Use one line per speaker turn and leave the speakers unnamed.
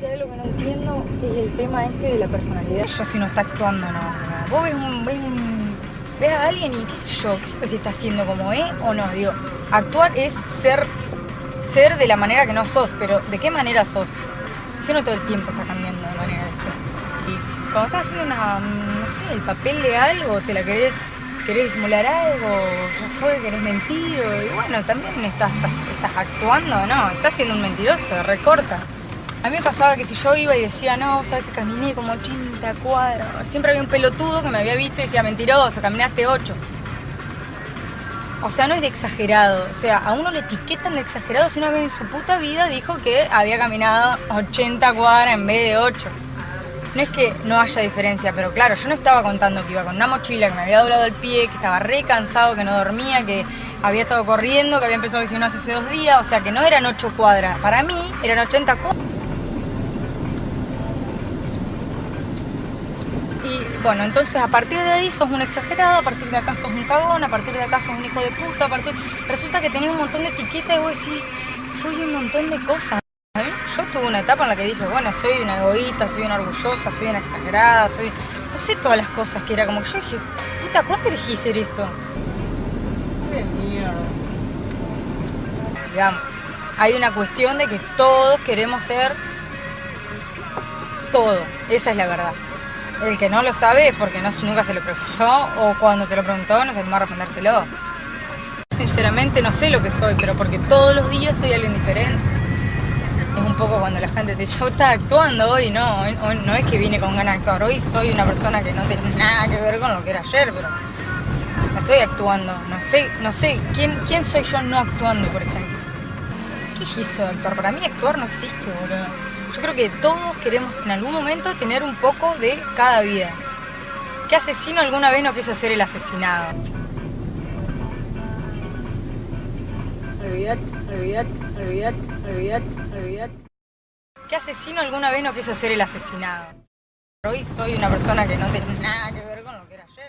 Sí, lo que no entiendo es el tema este de la personalidad. Yo si no está actuando, no. no. Vos ves, un, ves, un- ves a alguien y qué sé yo, qué sé si está haciendo como es o no. Digo, actuar es ser, ser de la manera que no sos, pero ¿de qué manera sos? Yo no todo el tiempo está cambiando de manera de ser. Y cuando estás haciendo una, no sé, el papel de algo, te la querés, querés disimular algo, ya fue, querés mentir, o- y bueno, también estás, estás actuando, ¿no? Estás siendo un mentiroso, recorta. A mí me pasaba que si yo iba y decía, no, sabes que caminé como 80 cuadras, siempre había un pelotudo que me había visto y decía, mentiroso, caminaste 8. O sea, no es de exagerado. O sea, a uno le etiquetan de exagerado si una vez en su puta vida dijo que había caminado 80 cuadras en vez de 8. No es que no haya diferencia, pero claro, yo no estaba contando que iba con una mochila, que me había doblado el pie, que estaba re cansado, que no dormía, que había estado corriendo, que había empezado el gimnasio hace dos días, o sea que no eran 8 cuadras. Para mí eran 80 cuadras. Y bueno, entonces a partir de ahí sos un exagerado, a partir de acá sos un cagón, a partir de acá sos un hijo de puta, a partir... Resulta que tenés un montón de etiquetas y vos decís, soy un montón de cosas. ¿eh? Yo tuve una etapa en la que dije, bueno, soy una egoísta, soy una orgullosa, soy una exagerada, soy... No sé todas las cosas que era, como que yo dije, puta, ¿cuándo elegí ser esto?
¡Qué mierda!
digamos. Hay una cuestión de que todos queremos ser todo. Esa es la verdad. El que no lo sabe es porque nunca se lo preguntó o cuando se lo preguntó no se animó a respondérselo. Sinceramente no sé lo que soy, pero porque todos los días soy alguien diferente. Es un poco cuando la gente te dice, vos estás actuando hoy, no, hoy- no es que vine con ganas de actuar, hoy soy una persona que no tiene nada que ver con lo que era ayer, pero estoy actuando, no sé, no sé, ¿quién, soy yo no actuando, por ejemplo? ¿Qué es actuar? Para mí actuar no existe, boludo. Yo creo que todos queremos en algún momento tener un poco de cada vida. ¿Qué asesino alguna vez no quiso ser el asesinado?
Olvidate, olvidate, olvidate, olvidate, olvidate.
¿Qué asesino alguna vez no quiso ser el asesinado? Hoy soy una persona que no tiene nada que ver con lo que era ayer.